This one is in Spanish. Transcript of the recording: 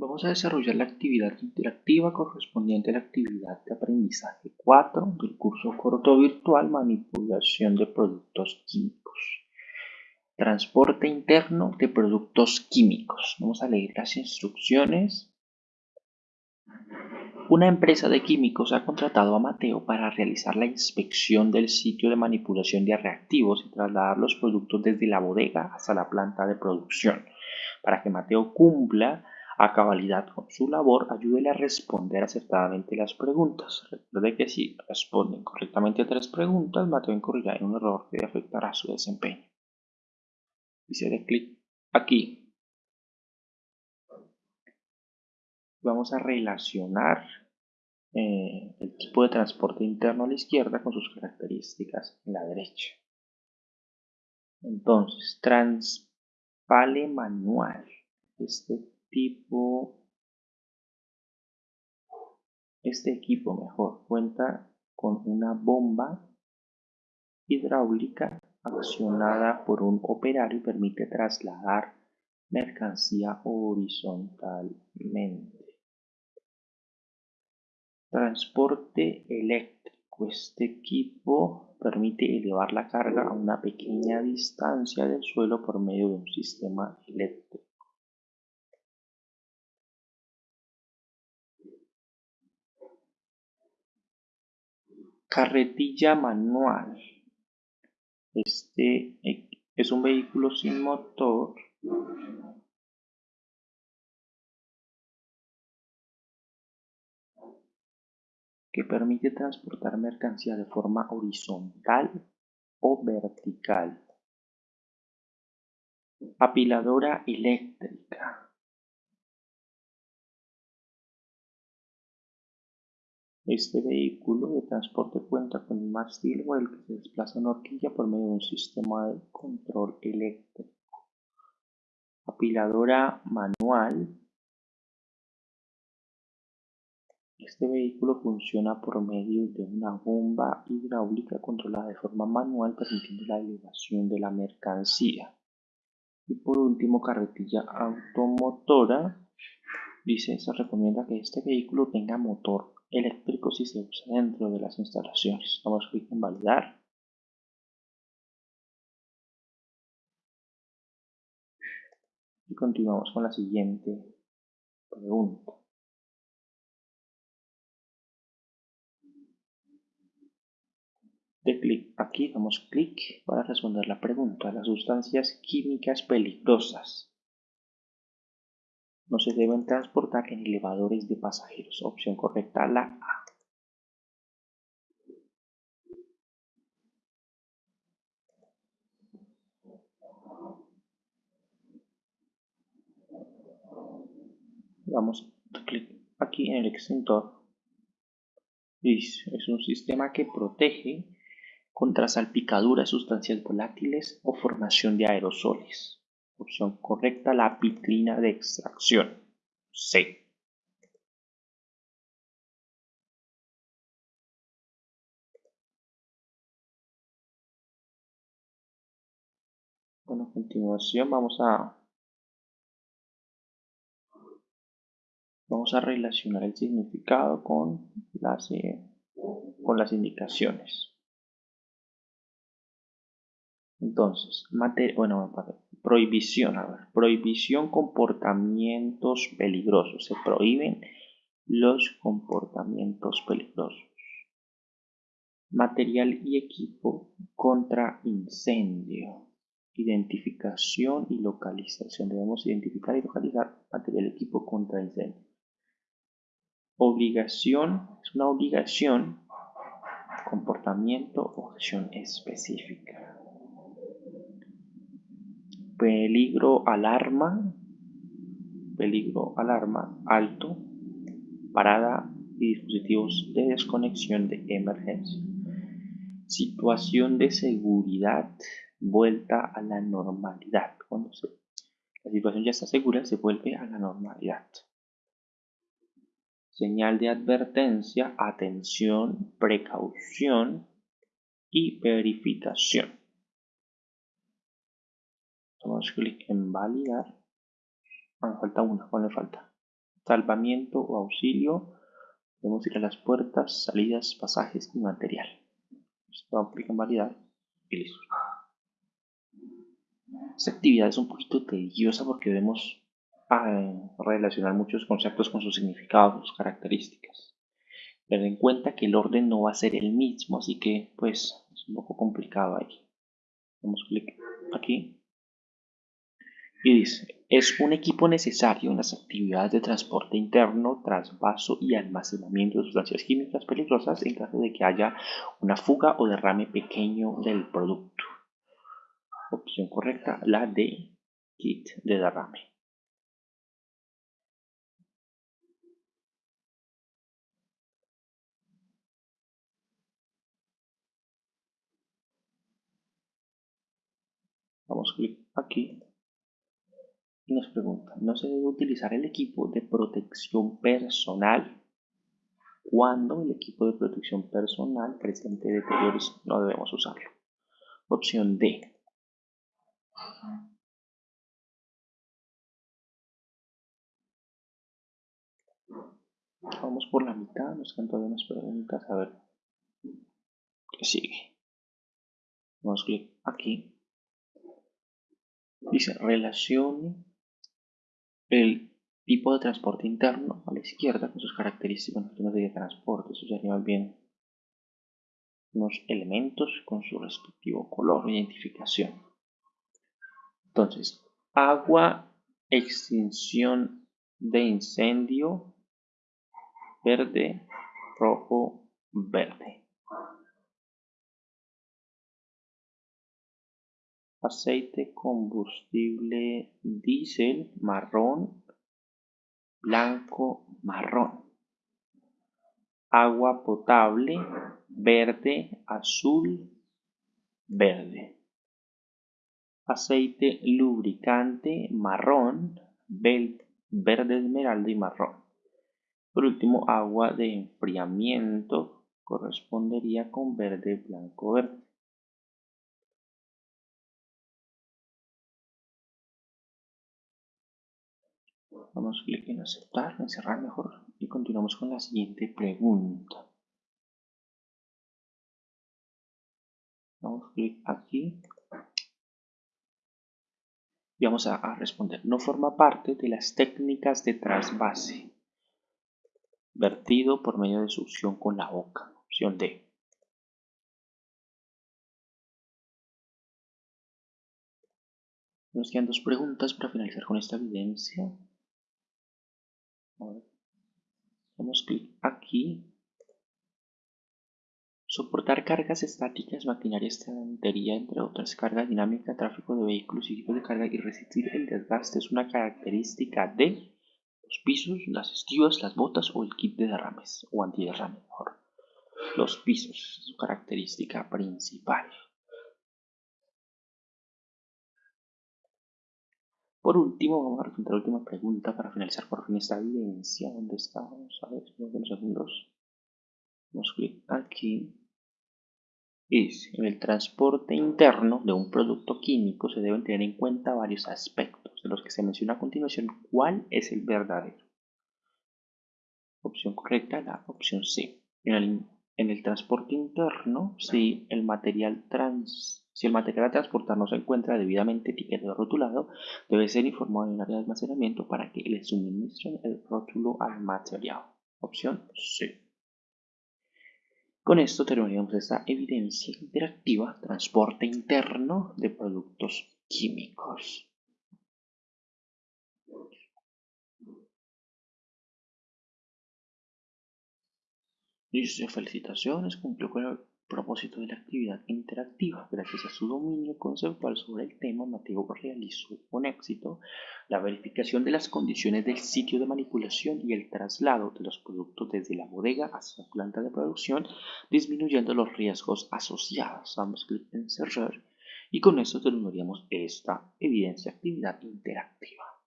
Vamos a desarrollar la actividad interactiva correspondiente a la actividad de aprendizaje 4 del curso corto virtual Manipulación de productos químicos. Transporte interno de productos químicos. Vamos a leer las instrucciones. Una empresa de químicos ha contratado a Mateo para realizar la inspección del sitio de manipulación de reactivos y trasladar los productos desde la bodega hasta la planta de producción. Para que Mateo cumpla a cabalidad con su labor, ayúdele a responder acertadamente las preguntas. Recuerde que si responden correctamente tres preguntas, Mateo incurrirá en un error que afectará su desempeño. Y se dé clic aquí. Vamos a relacionar eh, el tipo de transporte interno a la izquierda con sus características en la derecha. Entonces, transpale manual. Este tipo este equipo mejor cuenta con una bomba hidráulica accionada por un operario y permite trasladar mercancía horizontalmente. Transporte eléctrico. Este equipo permite elevar la carga a una pequeña distancia del suelo por medio de un sistema eléctrico. Carretilla manual. Este es un vehículo sin motor que permite transportar mercancía de forma horizontal o vertical. Apiladora eléctrica. Este vehículo de transporte cuenta con un mástil o el que se desplaza en horquilla por medio de un sistema de control eléctrico. Apiladora manual. Este vehículo funciona por medio de una bomba hidráulica controlada de forma manual permitiendo la elevación de la mercancía. Y por último, carretilla automotora. Dice, se recomienda que este vehículo tenga motor eléctrico si se usa dentro de las instalaciones. Damos clic en validar. Y continuamos con la siguiente pregunta. De clic aquí damos clic para responder la pregunta. Las sustancias químicas peligrosas no se deben transportar en elevadores de pasajeros. Opción correcta, la A. Damos clic aquí en el extintor. Es un sistema que protege contra salpicaduras, sustancias volátiles o formación de aerosoles. Opción correcta, la pitrina de extracción. C. Bueno, a continuación vamos a vamos a relacionar el significado con las, eh, con las indicaciones. Entonces, bueno, prohibición, a ver, prohibición comportamientos peligrosos. Se prohíben los comportamientos peligrosos. Material y equipo contra incendio. Identificación y localización. Debemos identificar y localizar material y equipo contra incendio. Obligación es una obligación, comportamiento o acción específica peligro alarma, peligro alarma alto, parada y dispositivos de desconexión de emergencia. Situación de seguridad, vuelta a la normalidad. Cuando la situación ya está segura, se vuelve a la normalidad. Señal de advertencia, atención, precaución y verificación. Damos clic en validar. Ah, falta una, ¿cuál le falta? salvamiento o auxilio. Podemos ir a las puertas, salidas, pasajes y material. Esto aplica en validar y listo. Esta actividad es un poquito tediosa porque debemos ah, relacionar muchos conceptos con sus significados, sus características. Ten en cuenta que el orden no va a ser el mismo, así que pues es un poco complicado ahí. Damos clic aquí y dice, es un equipo necesario en las actividades de transporte interno, trasvaso y almacenamiento de sustancias químicas peligrosas en caso de que haya una fuga o derrame pequeño del producto. Opción correcta, la de kit de derrame. Vamos a clic aquí y nos pregunta, ¿no se debe utilizar el equipo de protección personal cuando el equipo de protección personal presente deterioros no debemos usarlo? Opción D. Vamos por la mitad, nos quedan todavía unas preguntas, a ver qué sigue. Vamos clic aquí. Dice, relacione el tipo de transporte interno a la izquierda con sus características de transporte. Eso sería más bien unos elementos con su respectivo color o identificación. Entonces, agua, extinción de incendio, verde, rojo, verde. Aceite combustible diésel marrón, blanco, marrón. Agua potable verde, azul, verde. Aceite lubricante marrón, verde esmeralda y marrón. Por último, agua de enfriamiento correspondería con verde, blanco, verde. Damos clic en aceptar, en cerrar mejor y continuamos con la siguiente pregunta. Damos clic aquí y vamos a, a, responder. No forma parte de las técnicas de trasvase. Vertido por medio de succión con la boca. Opción D. Nos quedan dos preguntas para finalizar con esta evidencia. Clic aquí. Soportar cargas estáticas, maquinaria, estantería, entre otras, carga dinámica, tráfico de vehículos y equipos de carga y resistir el desgaste es una característica de los pisos, las estivas, las botas o el kit de derrames o antiderrame mejor. Los pisos, su característica principal. Por último, vamos a responder la última pregunta para finalizar por fin esta evidencia. ¿Dónde está? Vamos a ver, unos segundos. Damos clic aquí. Dice, en el transporte interno de un producto químico se deben tener en cuenta varios aspectos, de los que se menciona a continuación cuál es el verdadero. Opción correcta, la opción C. En el, en el transporte interno, si el material trans si el material a transportar no se encuentra debidamente etiquetado o rotulado, debe ser informado en el área de almacenamiento para que le suministren el rótulo al material. Opción C. Con esto terminamos esta evidencia interactiva, transporte interno de productos químicos. Dice, felicitaciones, cumplió con el propósito de la actividad interactiva. Gracias a su dominio conceptual sobre el tema, Mateo realizó con éxito la verificación de las condiciones del sitio de manipulación y el traslado de los productos desde la bodega hasta la planta de producción, disminuyendo los riesgos asociados. Damos clic en cerrar y con esto terminaríamos esta evidencia actividad interactiva.